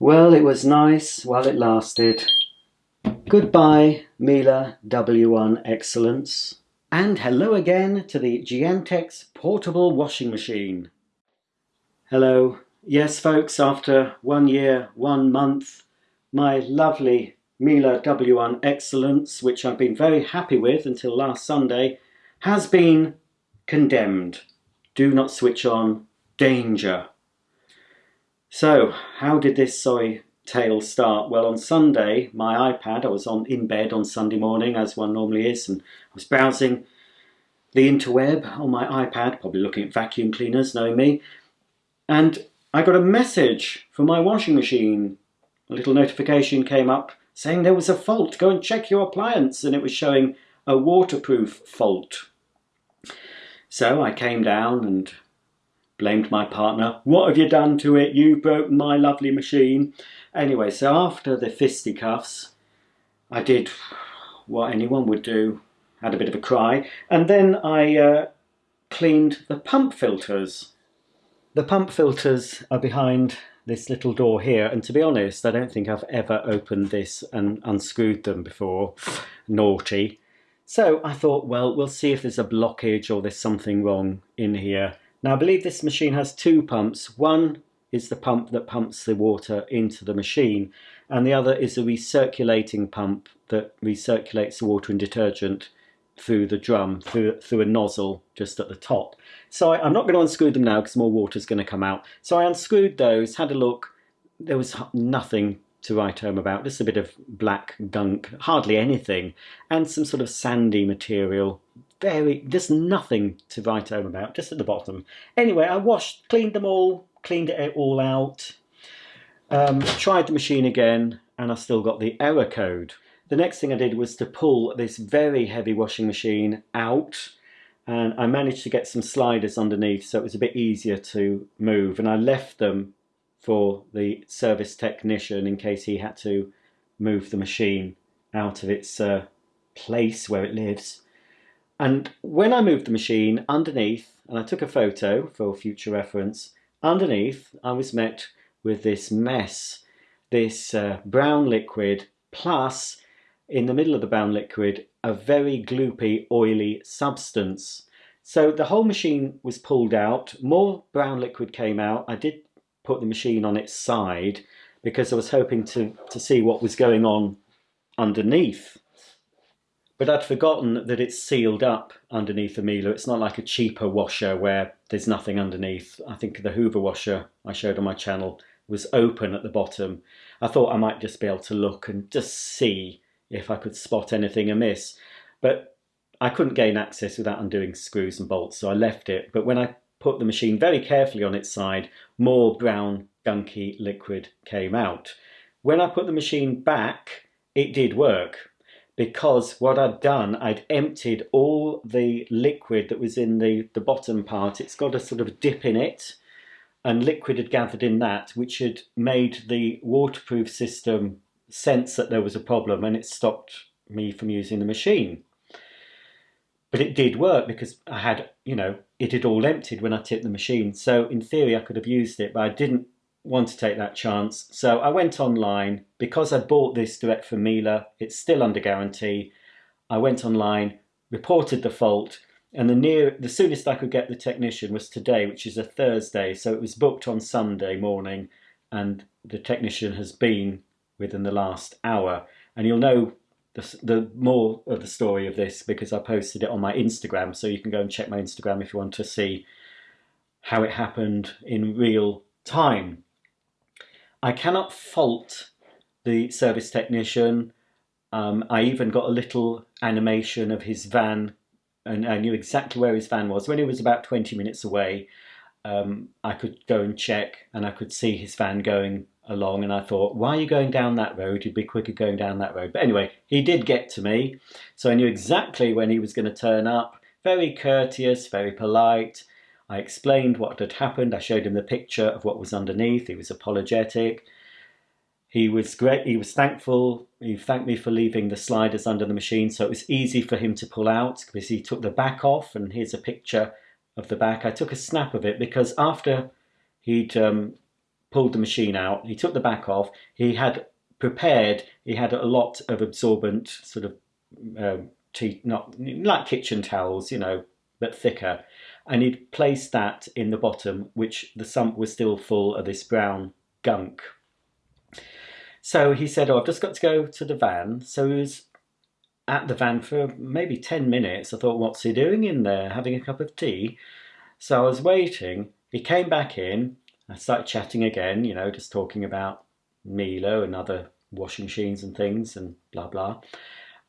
Well, it was nice while it lasted. Goodbye, Miele W1 Excellence. And hello again to the Giantex portable washing machine. Hello. Yes, folks, after one year, one month, my lovely Miele W1 Excellence, which I've been very happy with until last Sunday, has been condemned. Do not switch on. Danger. So, how did this sorry tale start? Well, on Sunday, my iPad, I was on in bed on Sunday morning, as one normally is, and I was browsing the interweb on my iPad, probably looking at vacuum cleaners, knowing me, and I got a message from my washing machine. A little notification came up saying there was a fault. Go and check your appliance, and it was showing a waterproof fault. So I came down and blamed my partner. What have you done to it? You've broken my lovely machine. Anyway, so after the fisticuffs, I did what anyone would do. Had a bit of a cry. And then I uh, cleaned the pump filters. The pump filters are behind this little door here. And to be honest, I don't think I've ever opened this and unscrewed them before. Naughty. So I thought, well, we'll see if there's a blockage or there's something wrong in here. Now I believe this machine has two pumps. One is the pump that pumps the water into the machine and the other is a recirculating pump that recirculates the water and detergent through the drum, through, through a nozzle just at the top. So I, am not going to unscrew them now because more water is going to come out. So I unscrewed those, had a look, there was nothing to write home about, just a bit of black gunk, hardly anything, and some sort of sandy material very, there's nothing to write home about, just at the bottom. Anyway, I washed, cleaned them all, cleaned it all out, um, tried the machine again, and I still got the error code. The next thing I did was to pull this very heavy washing machine out, and I managed to get some sliders underneath so it was a bit easier to move, and I left them for the service technician in case he had to move the machine out of its uh, place where it lives. And when I moved the machine underneath, and I took a photo for future reference, underneath I was met with this mess, this uh, brown liquid, plus in the middle of the brown liquid, a very gloopy, oily substance. So the whole machine was pulled out, more brown liquid came out. I did put the machine on its side because I was hoping to, to see what was going on underneath. But I'd forgotten that it's sealed up underneath the Miele. It's not like a cheaper washer where there's nothing underneath. I think the Hoover washer I showed on my channel was open at the bottom. I thought I might just be able to look and just see if I could spot anything amiss. But I couldn't gain access without undoing screws and bolts, so I left it. But when I put the machine very carefully on its side, more brown, gunky liquid came out. When I put the machine back, it did work because what I'd done, I'd emptied all the liquid that was in the, the bottom part. It's got a sort of dip in it and liquid had gathered in that, which had made the waterproof system sense that there was a problem and it stopped me from using the machine. But it did work because I had, you know, it had all emptied when I tipped the machine. So in theory, I could have used it, but I didn't want to take that chance. So I went online because I bought this direct from Miele. It's still under guarantee. I went online, reported the fault, and the near the soonest I could get the technician was today, which is a Thursday. So it was booked on Sunday morning, and the technician has been within the last hour. And you'll know the, the more of the story of this because I posted it on my Instagram. So you can go and check my Instagram if you want to see how it happened in real time. I cannot fault the service technician. Um, I even got a little animation of his van and I knew exactly where his van was. When he was about 20 minutes away, um, I could go and check and I could see his van going along and I thought, why are you going down that road? You'd be quicker going down that road. But anyway, he did get to me. So I knew exactly when he was going to turn up. Very courteous, very polite. I explained what had happened. I showed him the picture of what was underneath. He was apologetic. He was great. He was thankful. He thanked me for leaving the sliders under the machine, so it was easy for him to pull out because he took the back off. And here's a picture of the back. I took a snap of it because after he'd um, pulled the machine out, he took the back off, he had prepared, he had a lot of absorbent sort of uh, tea, not like kitchen towels, you know, but thicker. And he'd placed that in the bottom, which the sump was still full of this brown gunk. So he said, oh, I've just got to go to the van. So he was at the van for maybe 10 minutes. I thought, what's he doing in there? Having a cup of tea? So I was waiting. He came back in. I started chatting again, you know, just talking about Miele and other washing machines and things and blah, blah.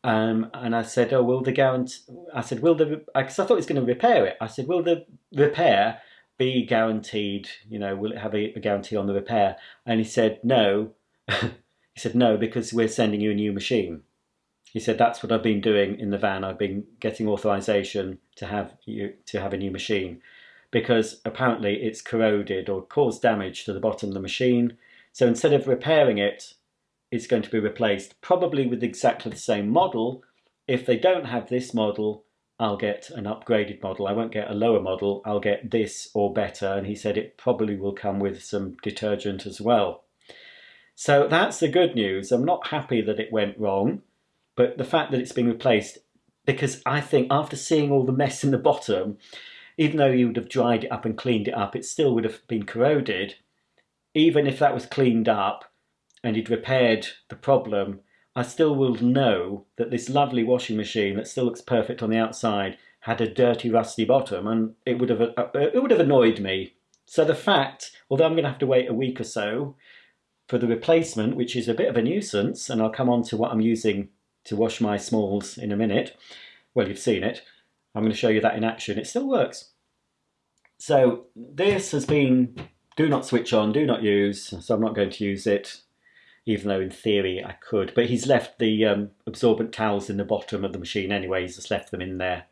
Um, and I said, oh, will the guarantee, I said, will the, because I thought was going to repair it. I said, will the repair be guaranteed, you know, will it have a, a guarantee on the repair? And he said, no. he said, no, because we're sending you a new machine. He said, that's what I've been doing in the van. I've been getting authorization to have you to have a new machine because apparently it's corroded or caused damage to the bottom of the machine. So instead of repairing it, it's going to be replaced probably with exactly the same model. If they don't have this model, I'll get an upgraded model. I won't get a lower model, I'll get this or better. And he said it probably will come with some detergent as well. So that's the good news. I'm not happy that it went wrong, but the fact that it's been replaced, because I think after seeing all the mess in the bottom, even though you would have dried it up and cleaned it up, it still would have been corroded. Even if that was cleaned up and you'd repaired the problem, I still will know that this lovely washing machine that still looks perfect on the outside had a dirty, rusty bottom, and it would have uh, it would have annoyed me. So the fact, although I'm going to have to wait a week or so for the replacement, which is a bit of a nuisance, and I'll come on to what I'm using to wash my smalls in a minute. Well, you've seen it. I'm going to show you that in action. It still works. So this has been do not switch on, do not use, so I'm not going to use it even though in theory I could. But he's left the um, absorbent towels in the bottom of the machine anyway, he's just left them in there.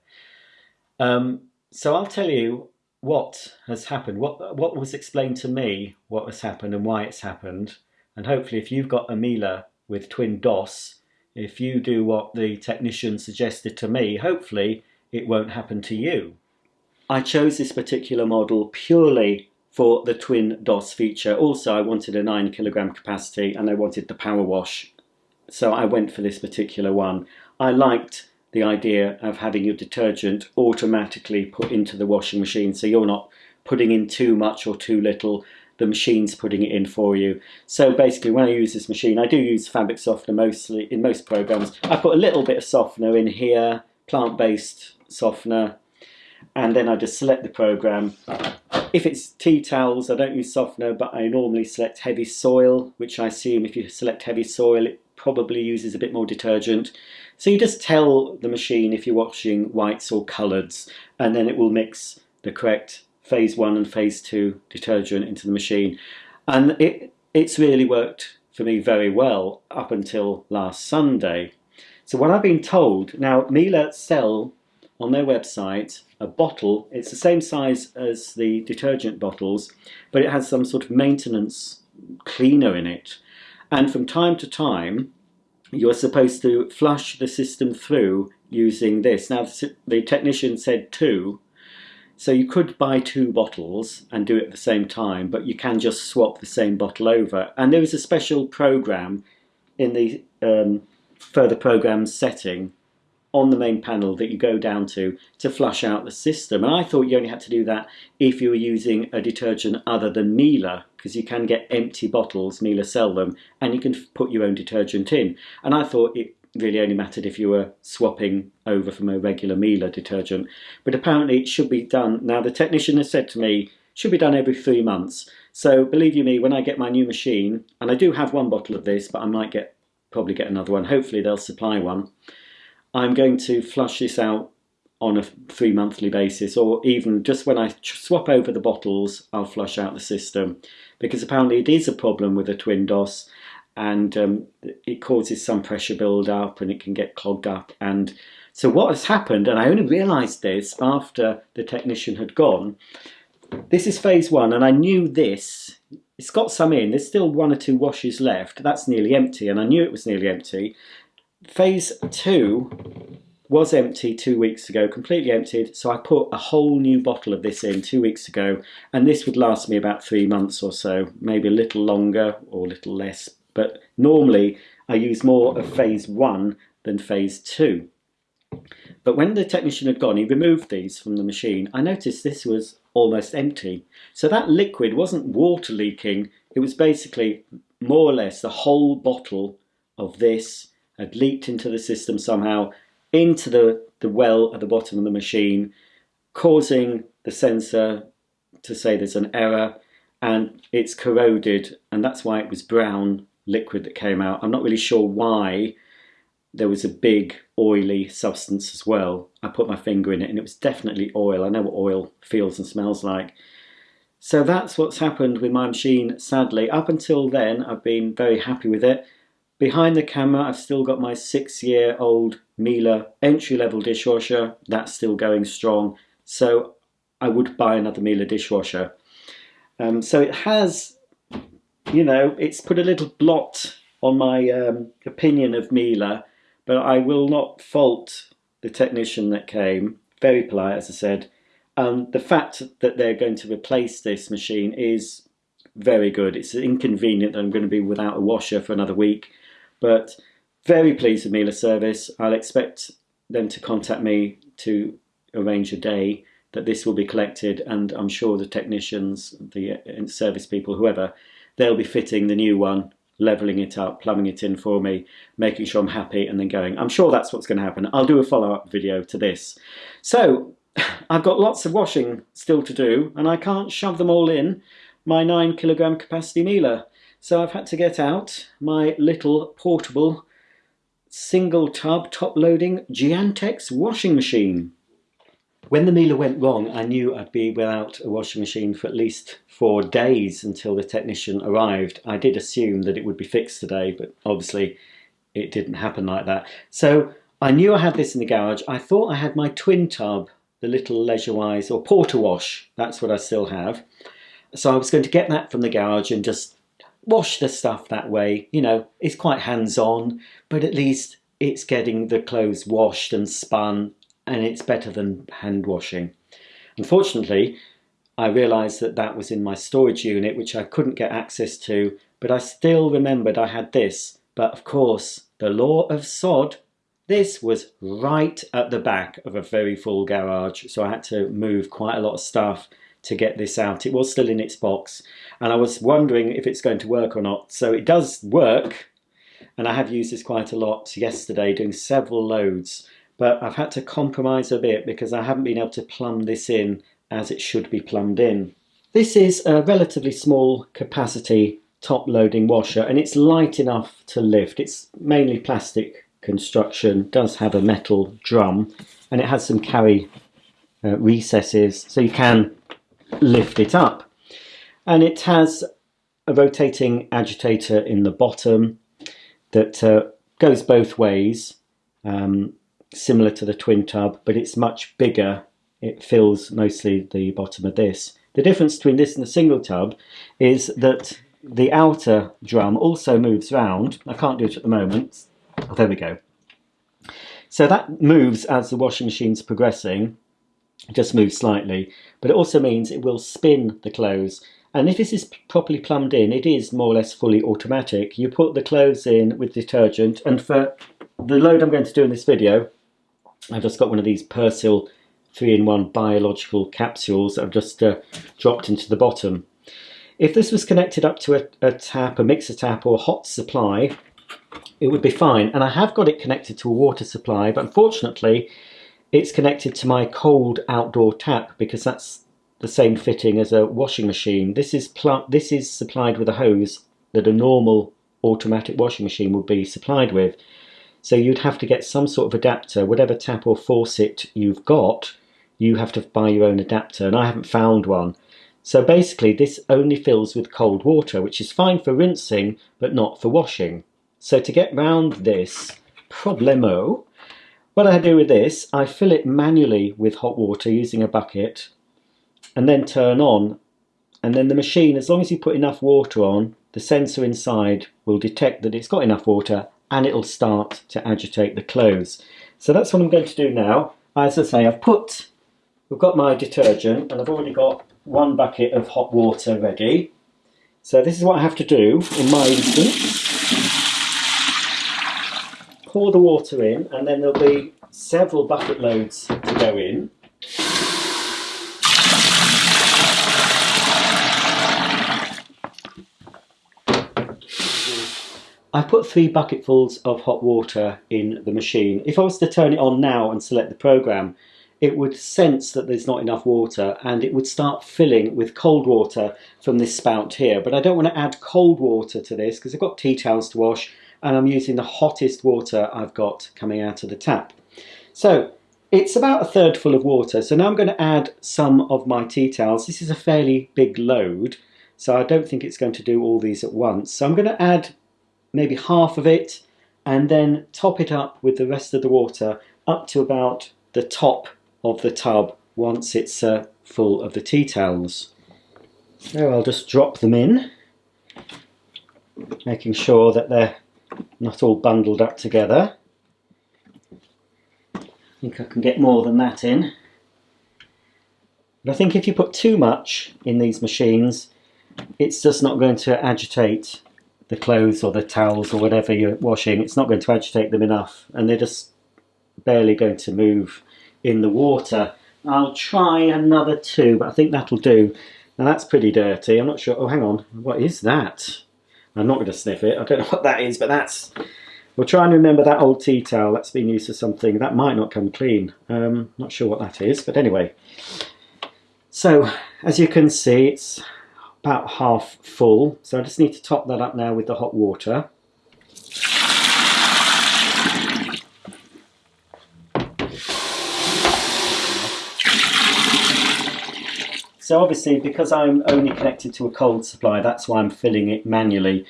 Um, so I'll tell you what has happened, what, what was explained to me, what has happened and why it's happened. And hopefully if you've got a Miele with TwinDos, if you do what the technician suggested to me, hopefully it won't happen to you. I chose this particular model purely for the TwinDos feature. Also, I wanted a 9 kilogram capacity and I wanted the power wash. So I went for this particular one. I liked the idea of having your detergent automatically put into the washing machine so you're not putting in too much or too little the machine's putting it in for you. So basically when I use this machine, I do use fabric softener mostly in most programs. I put a little bit of softener in here, plant-based softener, and then I just select the program if it's tea towels, I don't use softener, but I normally select heavy soil, which I assume if you select heavy soil, it probably uses a bit more detergent. So you just tell the machine if you're washing whites or coloureds, and then it will mix the correct phase one and phase two detergent into the machine. And it, it's really worked for me very well up until last Sunday. So what I've been told, now Miele sell on their website a bottle. It's the same size as the detergent bottles, but it has some sort of maintenance cleaner in it. And from time to time, you're supposed to flush the system through using this. Now, the technician said two, so you could buy two bottles and do it at the same time, but you can just swap the same bottle over. And there is a special program in the um, further program setting on the main panel that you go down to to flush out the system. And I thought you only had to do that if you were using a detergent other than Miele, because you can get empty bottles, Miele sell them, and you can put your own detergent in. And I thought it really only mattered if you were swapping over from a regular Miele detergent. But apparently it should be done. Now the technician has said to me, should be done every three months. So believe you me, when I get my new machine, and I do have one bottle of this, but I might get probably get another one. Hopefully they'll supply one. I'm going to flush this out on a three monthly basis or even just when I swap over the bottles I'll flush out the system. Because apparently it is a problem with a TwinDos and um, it causes some pressure build up and it can get clogged up. And so what has happened and I only realized this after the technician had gone this is phase one and I knew this. It's got some in there's still one or two washes left. That's nearly empty and I knew it was nearly empty phase two was empty two weeks ago, completely emptied. So I put a whole new bottle of this in two weeks ago, and this would last me about three months or so, maybe a little longer or a little less. But normally I use more of phase one than phase two. But when the technician had gone, he removed these from the machine. I noticed this was almost empty. So that liquid wasn't water leaking, it was basically more or less the whole bottle of this had leaked into the system somehow, into the, the well at the bottom of the machine, causing the sensor to say there's an error and it's corroded and that's why it was brown liquid that came out. I'm not really sure why there was a big oily substance as well. I put my finger in it and it was definitely oil. I know what oil feels and smells like. So that's what's happened with my machine, sadly. Up until then, I've been very happy with it. Behind the camera, I've still got my six-year-old Miele entry-level dishwasher. That's still going strong. So I would buy another Miele dishwasher. Um, so it has, you know, it's put a little blot on my um, opinion of Miele, but I will not fault the technician that came. Very polite, as I said. Um, the fact that they're going to replace this machine is very good. It's inconvenient that I'm going to be without a washer for another week, but very pleased with Miele service. I'll expect them to contact me to arrange a day that this will be collected and I'm sure the technicians, the uh, service people, whoever, they'll be fitting the new one, leveling it up, plumbing it in for me, making sure I'm happy and then going. I'm sure that's what's going to happen. I'll do a follow-up video to this. So I've got lots of washing still to do and I can't shove them all in my 9 kilogram capacity Miele. So I've had to get out my little portable single tub top loading Giantex washing machine. When the Miele went wrong I knew I'd be without a washing machine for at least four days until the technician arrived. I did assume that it would be fixed today but obviously it didn't happen like that. So I knew I had this in the garage. I thought I had my twin tub the little Leisurewize or Porter Wash. That's what I still have. So I was going to get that from the garage and just wash the stuff that way. You know, it's quite hands-on, but at least it's getting the clothes washed and spun and it's better than hand washing. Unfortunately, I realised that that was in my storage unit, which I couldn't get access to, but I still remembered I had this. But of course, the law of sod this was right at the back of a very full garage, so I had to move quite a lot of stuff to get this out. It was still in its box, and I was wondering if it's going to work or not. So it does work, and I have used this quite a lot yesterday, doing several loads, but I've had to compromise a bit because I haven't been able to plumb this in as it should be plumbed in. This is a relatively small capacity top loading washer and it's light enough to lift. It's mainly plastic construction does have a metal drum and it has some carry uh, recesses so you can lift it up. And it has a rotating agitator in the bottom that uh, goes both ways um, similar to the twin tub but it's much bigger. It fills mostly the bottom of this. The difference between this and the single tub is that the outer drum also moves round. I can't do it at the moment. Oh, there we go. So that moves as the washing machine's progressing, just moves slightly, but it also means it will spin the clothes. And if this is properly plumbed in, it is more or less fully automatic. You put the clothes in with detergent, and for the load I'm going to do in this video, I've just got one of these Persil 3-in-1 biological capsules I've just uh, dropped into the bottom. If this was connected up to a, a tap, a mixer tap or a hot supply, it would be fine. And I have got it connected to a water supply, but unfortunately it's connected to my cold outdoor tap because that's the same fitting as a washing machine. This is this is supplied with a hose that a normal automatic washing machine would be supplied with. So you'd have to get some sort of adapter, whatever tap or faucet you've got, you have to buy your own adapter, and I haven't found one. So basically this only fills with cold water, which is fine for rinsing, but not for washing. So to get round this problemo, what I do with this, I fill it manually with hot water using a bucket and then turn on. And then the machine, as long as you put enough water on, the sensor inside will detect that it's got enough water and it'll start to agitate the clothes. So that's what I'm going to do now. As I say, I've put, we've got my detergent and I've already got one bucket of hot water ready. So this is what I have to do in my instance. Pour the water in and then there'll be several bucket loads to go in. I put three bucketfuls of hot water in the machine. If I was to turn it on now and select the program, it would sense that there's not enough water and it would start filling with cold water from this spout here. But I don't want to add cold water to this because I've got tea towels to wash and I'm using the hottest water I've got coming out of the tap. So it's about a third full of water. So now I'm going to add some of my tea towels. This is a fairly big load, so I don't think it's going to do all these at once. So I'm going to add maybe half of it, and then top it up with the rest of the water up to about the top of the tub once it's uh, full of the tea towels. So I'll just drop them in, making sure that they're not all bundled up together. I think I can get more than that in. But I think if you put too much in these machines, it's just not going to agitate the clothes or the towels or whatever you're washing, it's not going to agitate them enough and they're just barely going to move in the water. I'll try another two, but I think that'll do. Now that's pretty dirty. I'm not sure. Oh, hang on. What is that? I'm not going to sniff it. I don't know what that is, but that's... We'll try and remember that old tea towel. That's been used for something. That might not come clean. Um, not sure what that is, but anyway. So, as you can see, it's about half full. So I just need to top that up now with the hot water. So obviously, because I'm only connected to a cold supply, that's why I'm filling it manually.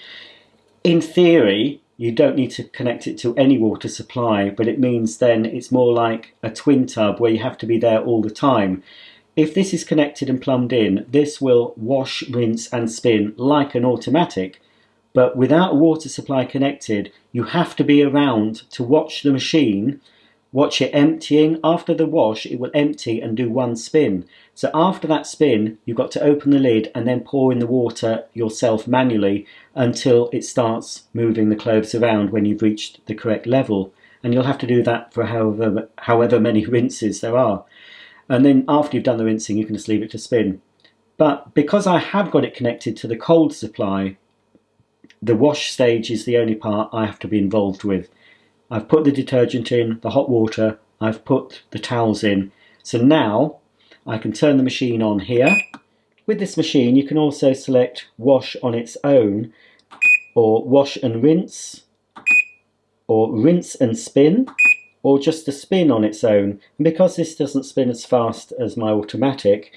In theory, you don't need to connect it to any water supply, but it means then it's more like a twin tub where you have to be there all the time. If this is connected and plumbed in, this will wash, rinse and spin like an automatic. But without a water supply connected, you have to be around to watch the machine, watch it emptying. After the wash, it will empty and do one spin. So after that spin, you've got to open the lid and then pour in the water yourself manually until it starts moving the clothes around when you've reached the correct level. And you'll have to do that for however, however many rinses there are. And then after you've done the rinsing, you can just leave it to spin. But because I have got it connected to the cold supply, the wash stage is the only part I have to be involved with. I've put the detergent in, the hot water, I've put the towels in. So now I can turn the machine on here. With this machine you can also select wash on its own or wash and rinse or rinse and spin or just a spin on its own. And because this doesn't spin as fast as my automatic,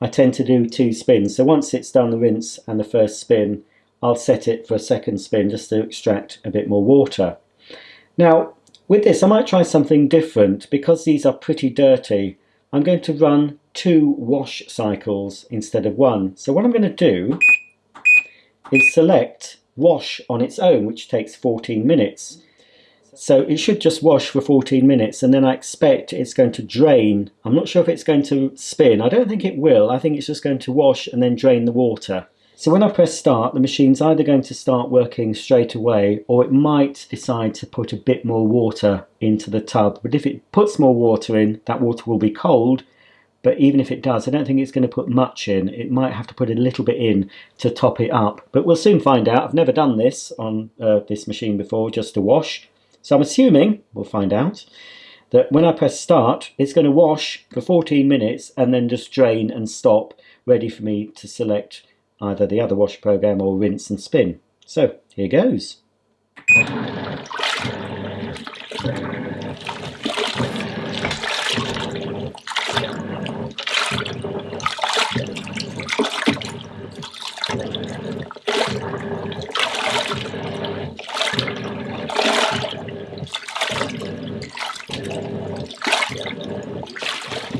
I tend to do two spins. So once it's done the rinse and the first spin, I'll set it for a second spin just to extract a bit more water. Now, with this, I might try something different. Because these are pretty dirty, I'm going to run two wash cycles instead of one. So what I'm going to do is select wash on its own, which takes 14 minutes. So it should just wash for 14 minutes and then I expect it's going to drain. I'm not sure if it's going to spin. I don't think it will. I think it's just going to wash and then drain the water. So when I press start, the machine's either going to start working straight away or it might decide to put a bit more water into the tub. But if it puts more water in, that water will be cold. But even if it does, I don't think it's going to put much in. It might have to put a little bit in to top it up. But we'll soon find out. I've never done this on uh, this machine before, just to wash. So I'm assuming, we'll find out, that when I press start, it's going to wash for 14 minutes and then just drain and stop, ready for me to select either the other wash program or rinse and spin. So here goes.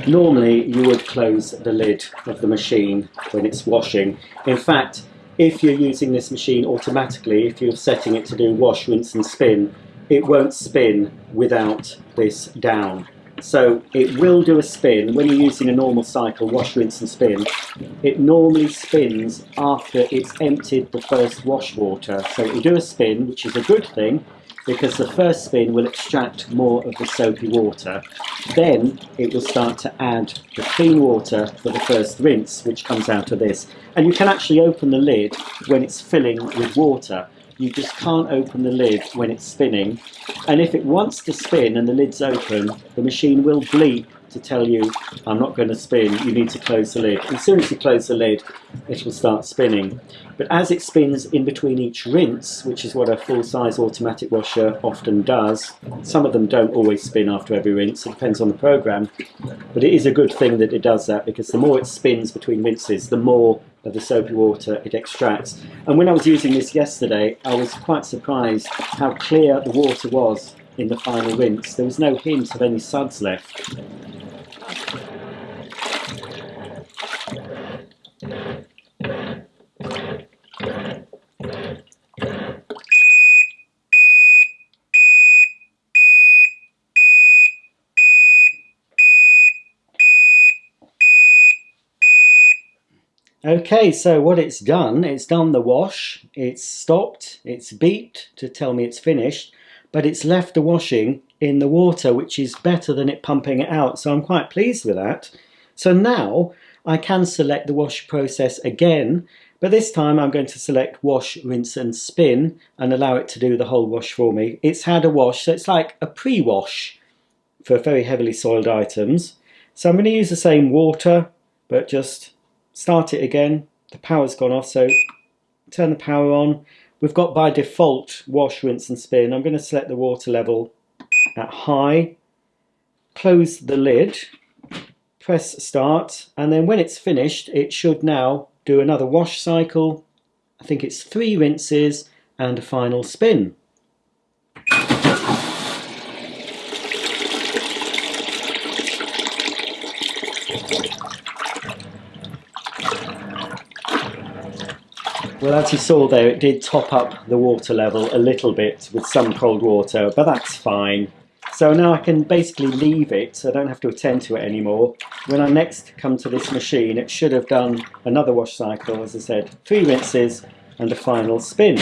Normally you would close the lid of the machine when it's washing. In fact, if you're using this machine automatically, if you're setting it to do wash, rinse and spin, it won't spin without this down. So it will do a spin. When you're using a normal cycle, wash, rinse and spin, it normally spins after it's emptied the first wash water. So it will do a spin, which is a good thing, because the first spin will extract more of the soapy water. Then it will start to add the clean water for the first rinse, which comes out of this. And you can actually open the lid when it's filling with water you just can't open the lid when it's spinning. And if it wants to spin and the lid's open, the machine will bleep to tell you, I'm not going to spin, you need to close the lid. As soon as you close the lid, it will start spinning. But as it spins in between each rinse, which is what a full-size automatic washer often does, some of them don't always spin after every rinse, it depends on the program, but it is a good thing that it does that because the more it spins between rinses, the more of the soapy water it extracts. And when I was using this yesterday, I was quite surprised how clear the water was in the final rinse. There was no hint of any suds left. Okay, so what it's done, it's done the wash, it's stopped, it's beeped to tell me it's finished, but it's left the washing in the water, which is better than it pumping it out. So I'm quite pleased with that. So now I can select the wash process again, but this time I'm going to select wash, rinse and spin and allow it to do the whole wash for me. It's had a wash, so it's like a pre-wash for very heavily soiled items. So I'm going to use the same water, but just start it again. The power's gone off, so turn the power on. We've got by default wash, rinse and spin. I'm going to select the water level at high, close the lid, press start, and then when it's finished, it should now do another wash cycle. I think it's three rinses and a final spin. Well, as you saw there, it did top up the water level a little bit with some cold water, but that's fine. So now I can basically leave it, so I don't have to attend to it anymore. When I next come to this machine, it should have done another wash cycle, as I said, three rinses and a final spin.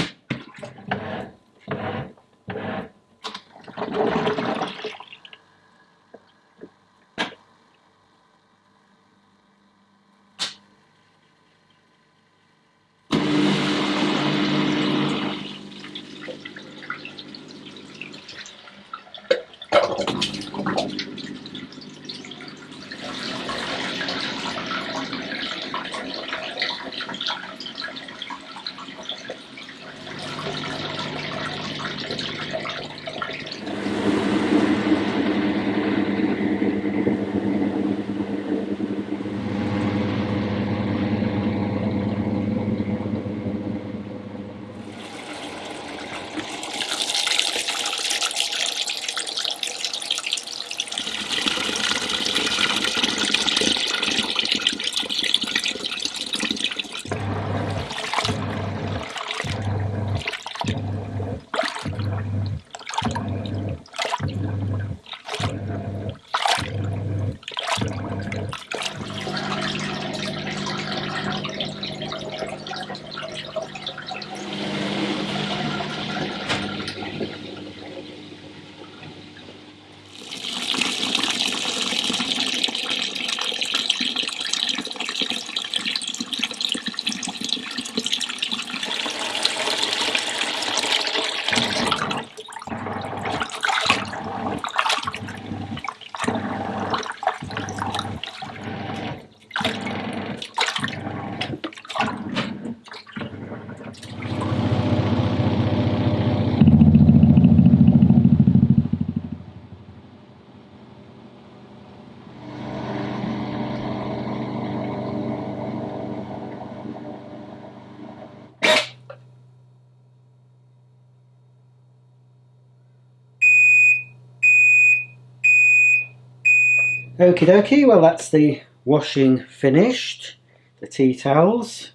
Okie dokie, well that's the washing finished. The tea towels.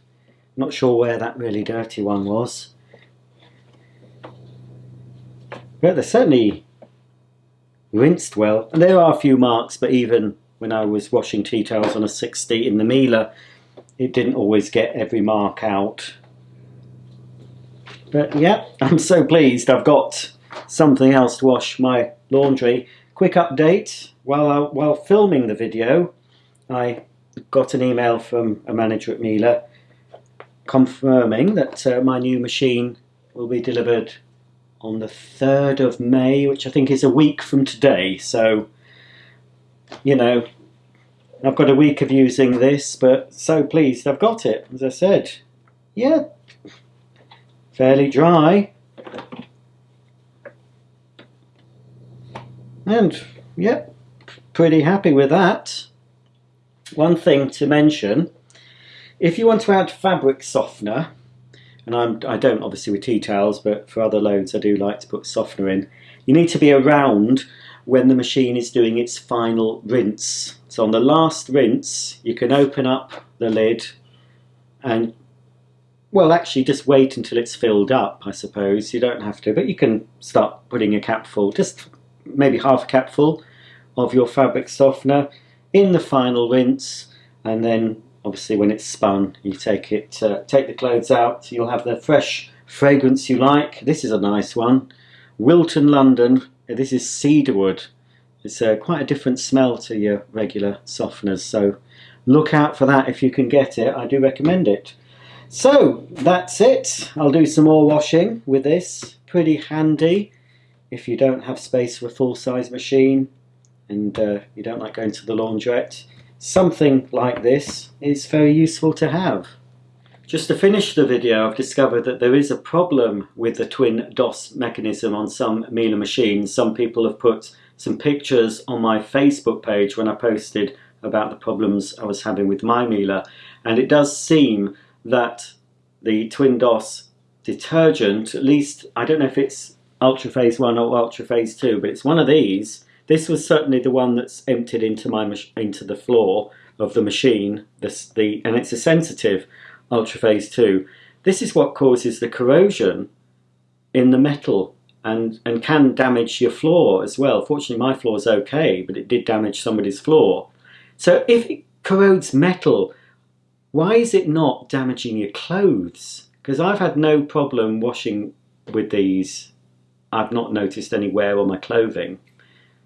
Not sure where that really dirty one was. But they're certainly rinsed well. And there are a few marks, but even when I was washing tea towels on a 60 in the Miele, it didn't always get every mark out. But yeah, I'm so pleased I've got something else to wash my laundry. Quick update, while, I, while filming the video, I got an email from a manager at Miele confirming that uh, my new machine will be delivered on the 3rd of May, which I think is a week from today. So, you know, I've got a week of using this, but so pleased I've got it, as I said. Yeah, fairly dry. And, yep, pretty happy with that. One thing to mention, if you want to add fabric softener, and I'm, I don't obviously with tea towels, but for other loads I do like to put softener in, you need to be around when the machine is doing its final rinse. So on the last rinse, you can open up the lid and, well, actually just wait until it's filled up, I suppose. You don't have to, but you can start putting a cap full, just maybe half a cap full of your fabric softener in the final rinse and then obviously when it's spun you take it uh, take the clothes out. You'll have the fresh fragrance you like. This is a nice one. Wilton London. This is cedarwood. It's uh, quite a different smell to your regular softeners so look out for that if you can get it. I do recommend it. So that's it. I'll do some more washing with this. Pretty handy if you don't have space for a full-size machine and uh, you don't like going to the laundrette something like this is very useful to have. Just to finish the video, I've discovered that there is a problem with the TwinDos mechanism on some Miele machines. Some people have put some pictures on my Facebook page when I posted about the problems I was having with my Miele, and it does seem that the TwinDos detergent, at least, I don't know if it's Ultra Phase 1 or Ultra Phase 2, but it's one of these, this was certainly the one that's emptied into my into the floor of the machine. This the and it's a sensitive ultraphase two. This is what causes the corrosion in the metal and and can damage your floor as well. Fortunately, my floor is okay, but it did damage somebody's floor. So if it corrodes metal, why is it not damaging your clothes? Because I've had no problem washing with these. I've not noticed any wear on my clothing.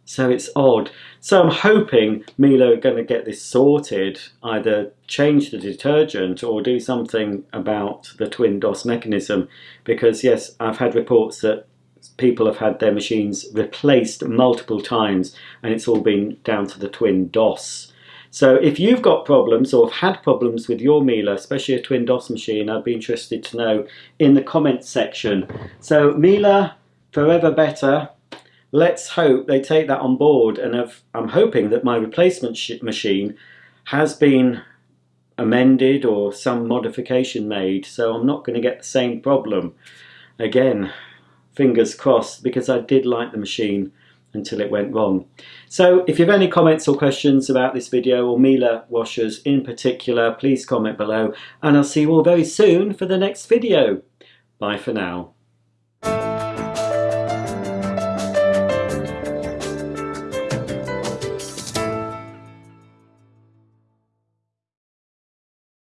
So it's odd. So I'm hoping Miele are going to get this sorted, either change the detergent or do something about the TwinDos mechanism. Because yes, I've had reports that people have had their machines replaced multiple times and it's all been down to the TwinDos. So if you've got problems or have had problems with your Miele, especially a TwinDos machine, I'd be interested to know in the comments section. So Miele, forever better let's hope they take that on board and I'm hoping that my replacement machine has been amended or some modification made so I'm not going to get the same problem again. Fingers crossed because I did like the machine until it went wrong. So if you have any comments or questions about this video or Miele washers in particular please comment below and I'll see you all very soon for the next video. Bye for now